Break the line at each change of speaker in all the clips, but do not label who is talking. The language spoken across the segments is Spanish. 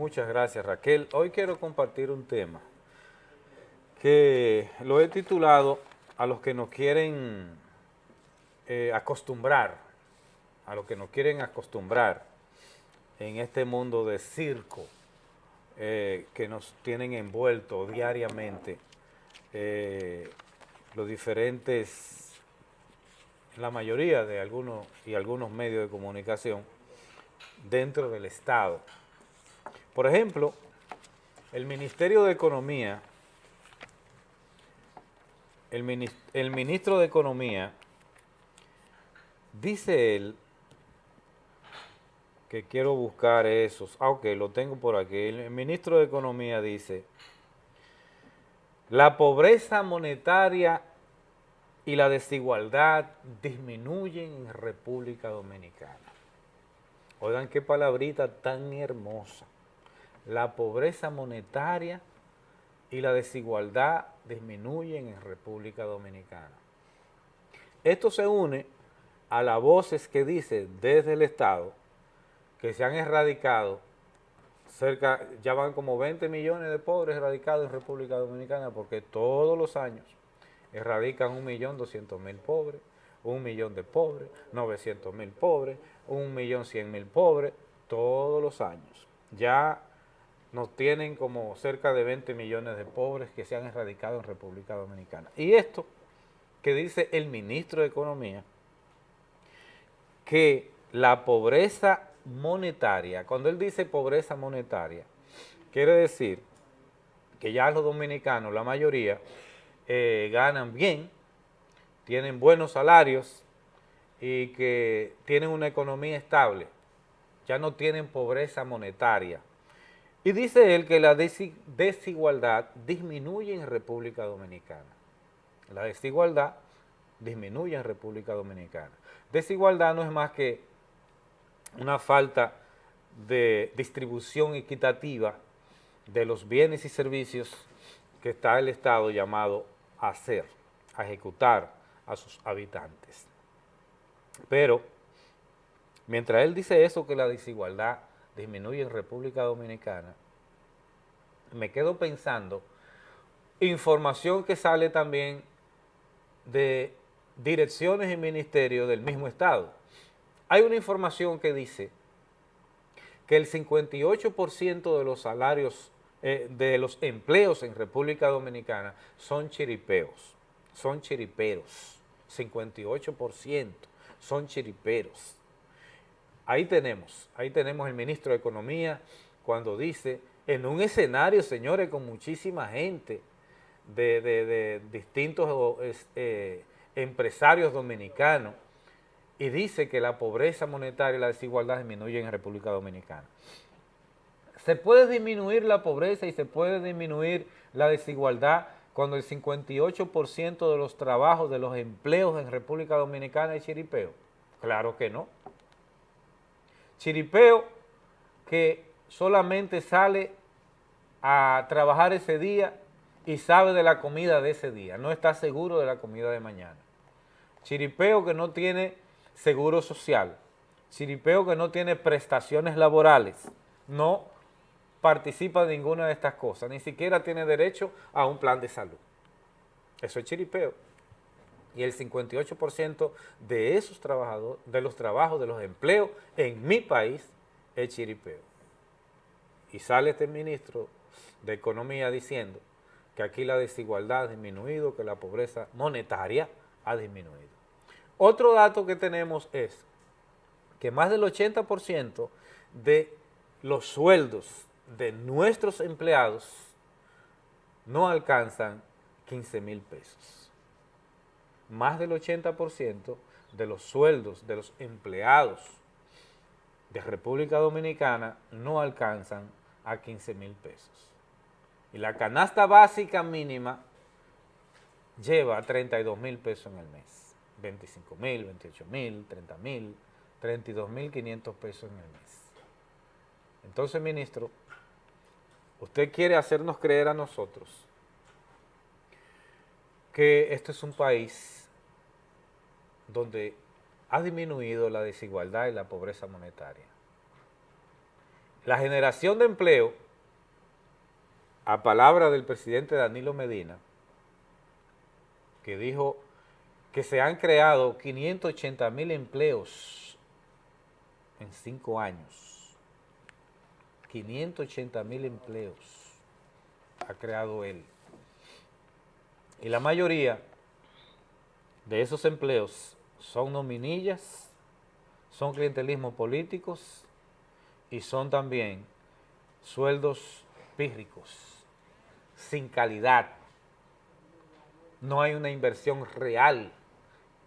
Muchas gracias Raquel. Hoy quiero compartir un tema que lo he titulado a los que nos quieren eh, acostumbrar, a los que nos quieren acostumbrar en este mundo de circo eh, que nos tienen envuelto diariamente eh, los diferentes, la mayoría de algunos y algunos medios de comunicación dentro del Estado. Por ejemplo, el Ministerio de Economía, el, el ministro de Economía, dice él, que quiero buscar esos, ah, lo tengo por aquí, el ministro de Economía dice, la pobreza monetaria y la desigualdad disminuyen en República Dominicana. Oigan qué palabrita tan hermosa. La pobreza monetaria y la desigualdad disminuyen en República Dominicana. Esto se une a las voces que dice desde el Estado que se han erradicado cerca, ya van como 20 millones de pobres erradicados en República Dominicana porque todos los años erradican 1.200.000 pobres, un millón de pobres, 900.000 pobres, un millón mil pobres, todos los años. Ya nos tienen como cerca de 20 millones de pobres que se han erradicado en República Dominicana. Y esto que dice el ministro de Economía, que la pobreza monetaria, cuando él dice pobreza monetaria, quiere decir que ya los dominicanos, la mayoría, eh, ganan bien, tienen buenos salarios y que tienen una economía estable, ya no tienen pobreza monetaria. Y dice él que la desigualdad disminuye en República Dominicana. La desigualdad disminuye en República Dominicana. Desigualdad no es más que una falta de distribución equitativa de los bienes y servicios que está el Estado llamado a hacer, a ejecutar a sus habitantes. Pero, mientras él dice eso, que la desigualdad disminuye en República Dominicana, me quedo pensando, información que sale también de direcciones y ministerios del mismo Estado, hay una información que dice que el 58% de los salarios, eh, de los empleos en República Dominicana son chiripeos, son chiriperos, 58% son chiriperos. Ahí tenemos, ahí tenemos el ministro de Economía cuando dice, en un escenario, señores, con muchísima gente de, distintos eh, empresarios dominicanos, y dice que la pobreza monetaria y la desigualdad disminuyen en República Dominicana. Se puede disminuir la pobreza y se puede disminuir la desigualdad cuando el 58% de los trabajos, de los empleos en República Dominicana es chiripeo. Claro que no. Chiripeo que solamente sale a trabajar ese día y sabe de la comida de ese día, no está seguro de la comida de mañana. Chiripeo que no tiene seguro social, chiripeo que no tiene prestaciones laborales, no participa de ninguna de estas cosas, ni siquiera tiene derecho a un plan de salud. Eso es chiripeo. Y el 58% de esos trabajadores, de los trabajos, de los empleos en mi país es chiripeo. Y sale este ministro de Economía diciendo que aquí la desigualdad ha disminuido, que la pobreza monetaria ha disminuido. Otro dato que tenemos es que más del 80% de los sueldos de nuestros empleados no alcanzan 15 mil pesos. Más del 80% de los sueldos de los empleados de República Dominicana no alcanzan a 15 mil pesos. Y la canasta básica mínima lleva 32 mil pesos en el mes. 25 mil, 28 mil, 30 mil, 32 mil 500 pesos en el mes. Entonces, ministro, usted quiere hacernos creer a nosotros que este es un país donde ha disminuido la desigualdad y la pobreza monetaria. la generación de empleo, a palabra del presidente Danilo Medina, que dijo que se han creado 580 mil empleos en cinco años. 580 mil empleos ha creado él. Y la mayoría de esos empleos son nominillas, son clientelismo políticos y son también sueldos pírricos, sin calidad. No hay una inversión real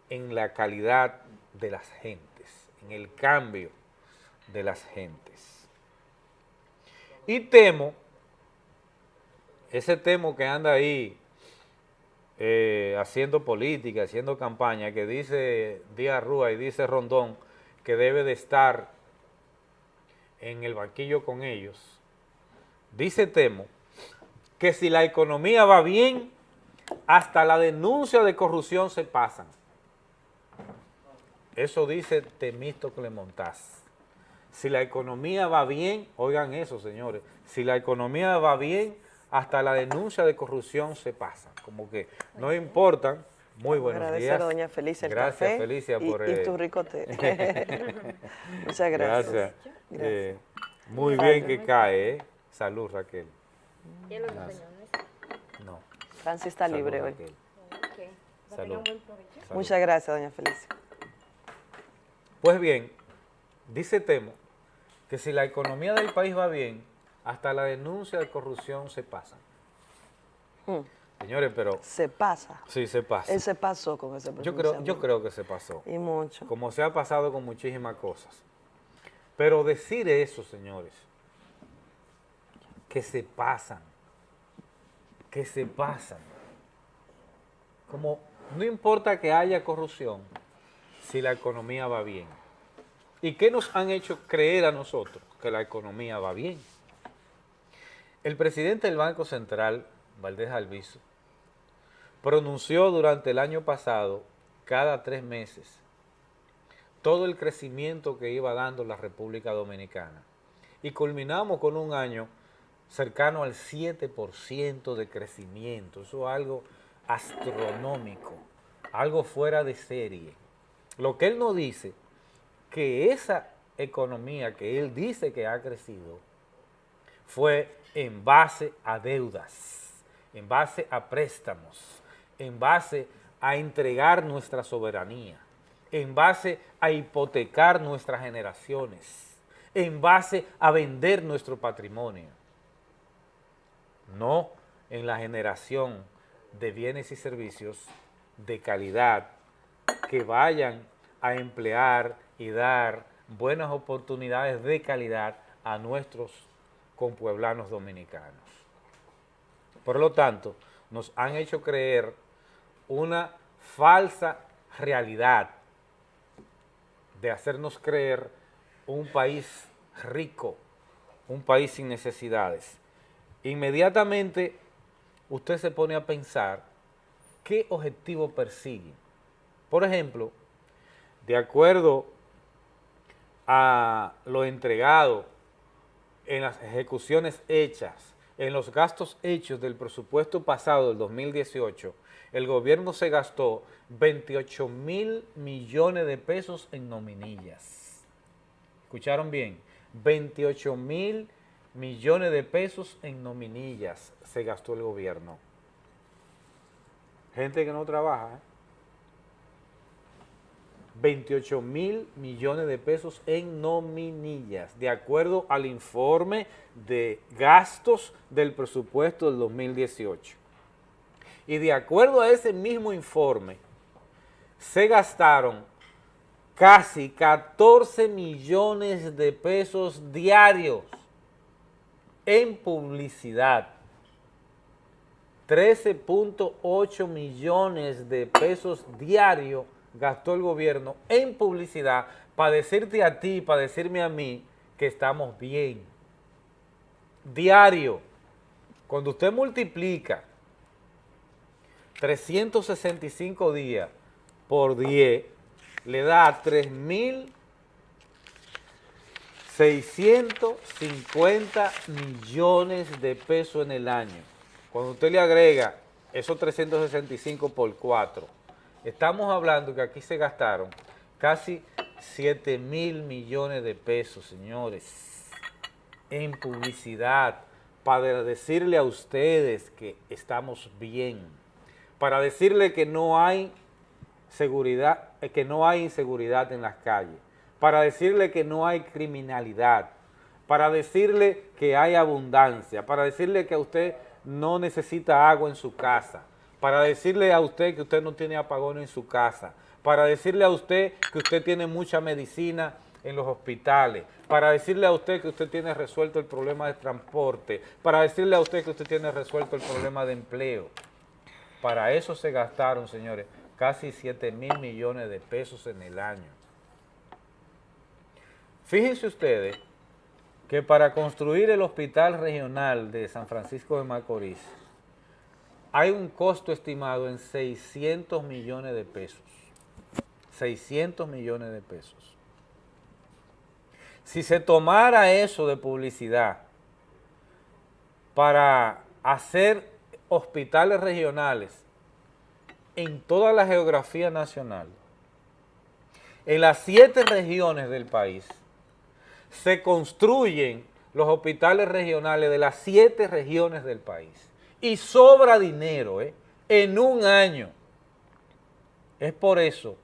en la calidad de las gentes, en el cambio de las gentes. Y temo, ese temo que anda ahí eh, haciendo política, haciendo campaña, que dice Díaz Rúa y dice Rondón que debe de estar en el banquillo con ellos, dice Temo que si la economía va bien, hasta la denuncia de corrupción se pasan. Eso dice Temisto Clemontaz. Si la economía va bien, oigan eso señores, si la economía va bien, hasta la denuncia de corrupción se pasa. Como que no importan. Muy buenos
Agradecer
días.
a doña Felicia el
Gracias,
café
Felicia,
y,
por...
y
eh,
tu rico té. Muchas gracias.
Gracias.
Gracias.
Eh, muy bien que cae, ¿eh? Salud, Raquel.
Ya lo
Gracias.
tenemos.
No.
Francis está
salud,
libre hoy.
Raquel. Salud.
Muchas gracias, doña Felicia.
Pues bien, dice Temo que si la economía del país va bien, hasta la denuncia de corrupción se pasa.
Mm,
Señores, pero
Se pasa.
sí se pasa.
Él se pasó con ese
Yo creo, yo creo que se pasó.
Y mucho.
como se ha pasado con muchísimas cosas. Pero decir eso, señores, que se pasan, que se pasan, como no importa que haya corrupción, si la economía va bien. ¿Y qué nos han hecho creer a nosotros? Que la economía va bien. El presidente del Banco Central, Valdés Alviso, pronunció durante el año pasado, cada tres meses, todo el crecimiento que iba dando la República Dominicana. Y culminamos con un año cercano al 7% de crecimiento. Eso es algo astronómico, algo fuera de serie. Lo que él nos dice, que esa economía que él dice que ha crecido, fue en base a deudas, en base a préstamos, en base a entregar nuestra soberanía, en base a hipotecar nuestras generaciones, en base a vender nuestro patrimonio, no en la generación de bienes y servicios de calidad que vayan a emplear y dar buenas oportunidades de calidad a nuestros compueblanos dominicanos. Por lo tanto, nos han hecho creer una falsa realidad de hacernos creer un país rico, un país sin necesidades. Inmediatamente usted se pone a pensar qué objetivo persigue. Por ejemplo, de acuerdo a lo entregado en las ejecuciones hechas, en los gastos hechos del presupuesto pasado del 2018, el gobierno se gastó 28 mil millones de pesos en nominillas. ¿Escucharon bien? 28 mil millones de pesos en nominillas se gastó el gobierno. Gente que no trabaja, ¿eh? 28 mil millones de pesos en nominillas, de acuerdo al informe de gastos del presupuesto del 2018. Y de acuerdo a ese mismo informe, se gastaron casi 14 millones de pesos diarios en publicidad. 13.8 millones de pesos diarios gastó el gobierno en publicidad para decirte a ti, para decirme a mí que estamos bien. Diario. Cuando usted multiplica 365 días por 10, le da 650 millones de pesos en el año. Cuando usted le agrega esos 365 por 4, estamos hablando que aquí se gastaron casi 7 mil millones de pesos, señores, en publicidad, para decirle a ustedes que estamos bien, para decirle que no hay seguridad, eh, que no hay inseguridad en las calles, para decirle que no hay criminalidad, para decirle que hay abundancia, para decirle que usted no necesita agua en su casa, para decirle a usted que usted no tiene apagón en su casa, para decirle a usted que usted tiene mucha medicina en los hospitales, para decirle a usted que usted tiene resuelto el problema de transporte, para decirle a usted que usted tiene resuelto el problema de empleo. Para eso se gastaron, señores, casi 7 mil millones de pesos en el año. Fíjense ustedes que para construir el hospital regional de San Francisco de Macorís hay un costo estimado en 600 millones de pesos. 600 millones de pesos. Si se tomara eso de publicidad para hacer hospitales regionales en toda la geografía nacional, en las siete regiones del país, se construyen los hospitales regionales de las siete regiones del país y sobra dinero ¿eh? en un año. Es por eso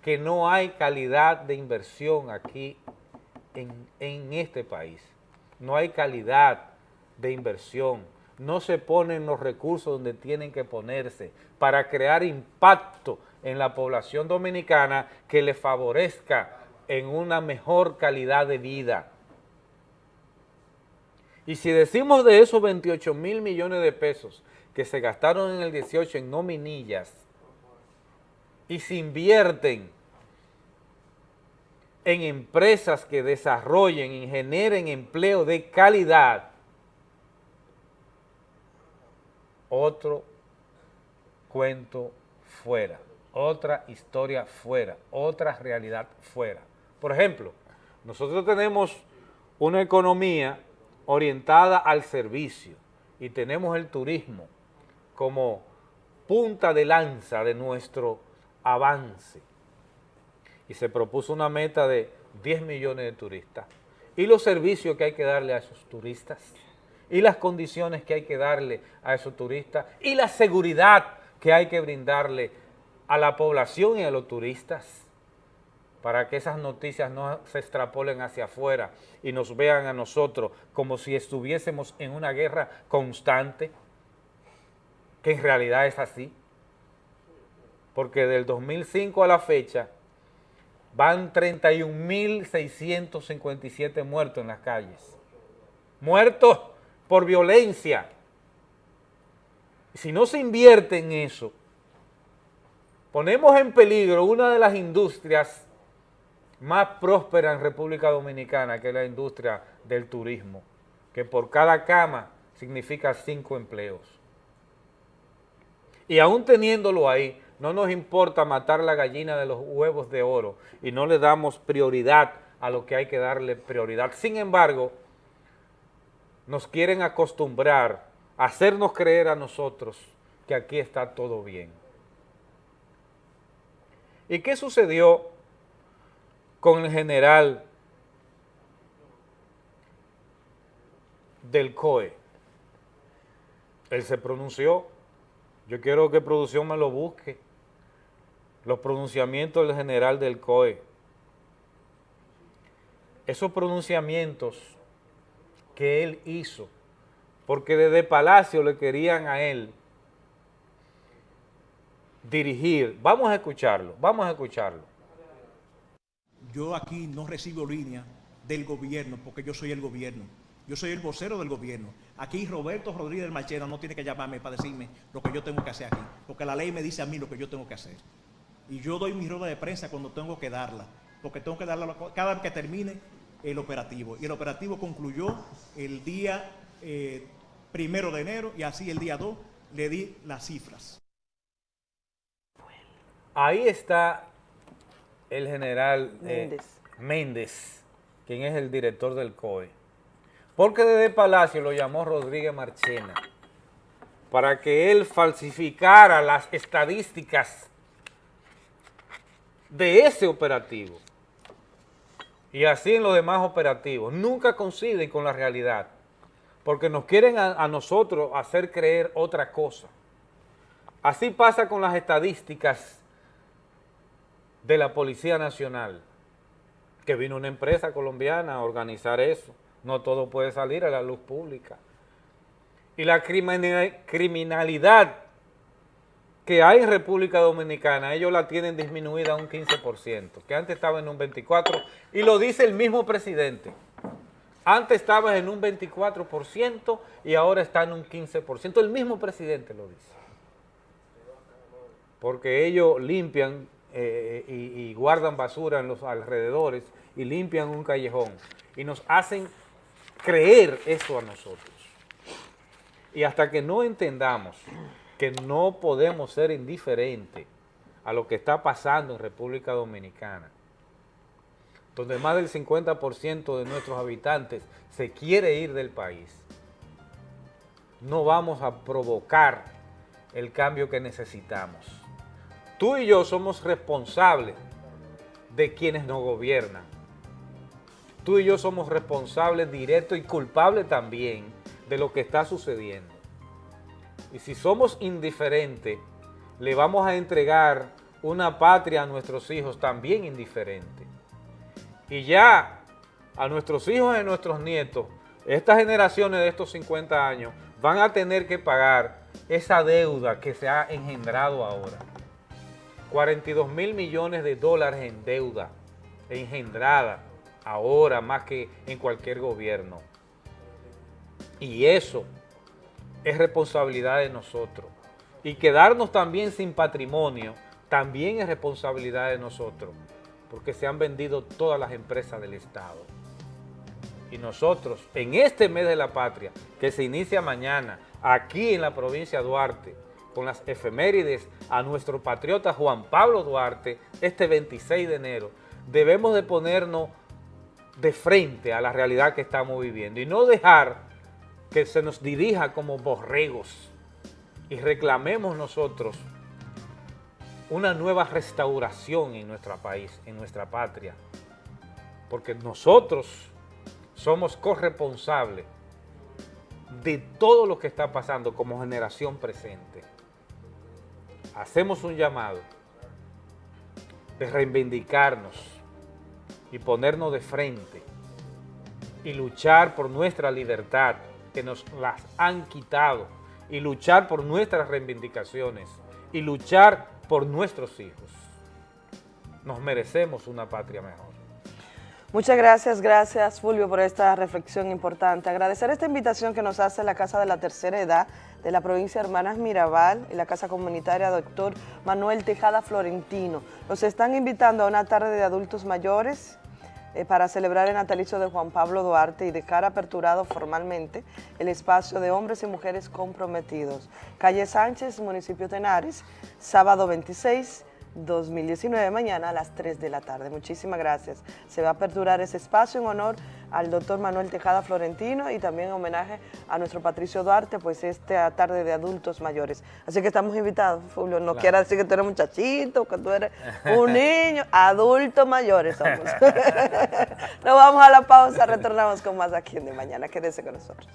que no hay calidad de inversión aquí en, en este país. No hay calidad de inversión. No se ponen los recursos donde tienen que ponerse para crear impacto en la población dominicana que le favorezca en una mejor calidad de vida. Y si decimos de esos 28 mil millones de pesos que se gastaron en el 18 en nominillas y se invierten en empresas que desarrollen y generen empleo de calidad, otro cuento fuera, otra historia fuera, otra realidad fuera. Por ejemplo, nosotros tenemos una economía orientada al servicio y tenemos el turismo como punta de lanza de nuestro avance. Y se propuso una meta de 10 millones de turistas. Y los servicios que hay que darle a esos turistas, y las condiciones que hay que darle a esos turistas, y la seguridad que hay que brindarle a la población y a los turistas para que esas noticias no se extrapolen hacia afuera y nos vean a nosotros como si estuviésemos en una guerra constante, que en realidad es así. Porque del 2005 a la fecha van 31.657 muertos en las calles. Muertos por violencia. Si no se invierte en eso, ponemos en peligro una de las industrias más próspera en República Dominicana, que la industria del turismo, que por cada cama significa cinco empleos. Y aún teniéndolo ahí, no nos importa matar la gallina de los huevos de oro y no le damos prioridad a lo que hay que darle prioridad. Sin embargo, nos quieren acostumbrar hacernos creer a nosotros que aquí está todo bien. ¿Y qué sucedió con el general del COE. Él se pronunció, yo quiero que producción me lo busque, los pronunciamientos del general del COE. Esos pronunciamientos que él hizo, porque desde Palacio le querían a él dirigir, vamos a escucharlo, vamos a escucharlo
yo aquí no recibo línea del gobierno porque yo soy el gobierno. Yo soy el vocero del gobierno. Aquí Roberto Rodríguez Marchena no tiene que llamarme para decirme lo que yo tengo que hacer aquí, porque la ley me dice a mí lo que yo tengo que hacer. Y yo doy mi rueda de prensa cuando tengo que darla, porque tengo que darla cada vez que termine el operativo. Y el operativo concluyó el día eh, primero de enero y así el día 2 le di las cifras.
Ahí está el general eh, Méndez. quien es el director del COE. Porque desde Palacio lo llamó Rodríguez Marchena para que él falsificara las estadísticas de ese operativo. Y así en los demás operativos. Nunca coinciden con la realidad. Porque nos quieren a, a nosotros hacer creer otra cosa. Así pasa con las estadísticas de la Policía Nacional, que vino una empresa colombiana a organizar eso. No todo puede salir a la luz pública. Y la criminalidad que hay en República Dominicana, ellos la tienen disminuida un 15%, que antes estaba en un 24%, y lo dice el mismo presidente. Antes estaba en un 24% y ahora está en un 15%. El mismo presidente lo dice. Porque ellos limpian eh, y, y guardan basura en los alrededores y limpian un callejón y nos hacen creer eso a nosotros. Y hasta que no entendamos que no podemos ser indiferentes a lo que está pasando en República Dominicana, donde más del 50% de nuestros habitantes se quiere ir del país, no vamos a provocar el cambio que necesitamos. Tú y yo somos responsables de quienes nos gobiernan. Tú y yo somos responsables directos y culpables también de lo que está sucediendo. Y si somos indiferentes, le vamos a entregar una patria a nuestros hijos también indiferente. Y ya a nuestros hijos y a nuestros nietos, estas generaciones de estos 50 años van a tener que pagar esa deuda que se ha engendrado ahora. 42 mil millones de dólares en deuda engendrada ahora más que en cualquier gobierno. Y eso es responsabilidad de nosotros. Y quedarnos también sin patrimonio también es responsabilidad de nosotros, porque se han vendido todas las empresas del Estado. Y nosotros, en este mes de la patria, que se inicia mañana, aquí en la provincia de Duarte, con las efemérides a nuestro patriota Juan Pablo Duarte, este 26 de enero, debemos de ponernos de frente a la realidad que estamos viviendo y no dejar que se nos dirija como borregos y reclamemos nosotros una nueva restauración en nuestro país, en nuestra patria, porque nosotros somos corresponsables de todo lo que está pasando como generación presente. Hacemos un llamado de reivindicarnos y ponernos de frente y luchar por nuestra libertad, que nos las han quitado, y luchar por nuestras reivindicaciones, y luchar por nuestros hijos. Nos merecemos una patria mejor.
Muchas gracias, gracias Fulvio por esta reflexión importante. Agradecer esta invitación que nos hace la Casa de la Tercera Edad de la provincia de Hermanas Mirabal y la Casa Comunitaria Doctor Manuel Tejada Florentino. Nos están invitando a una tarde de adultos mayores eh, para celebrar el natalicio de Juan Pablo Duarte y dejar aperturado formalmente el espacio de hombres y mujeres comprometidos. Calle Sánchez, municipio Tenares, sábado 26 2019, mañana a las 3 de la tarde. Muchísimas gracias. Se va a aperturar ese espacio en honor al doctor Manuel Tejada Florentino y también en homenaje a nuestro Patricio Duarte, pues esta tarde de adultos mayores. Así que estamos invitados, Fulvio. No quiera decir que tú eres muchachito, que tú eres un niño, adultos mayores somos. Nos vamos a la pausa, retornamos con más aquí en De Mañana. Quédese con nosotros.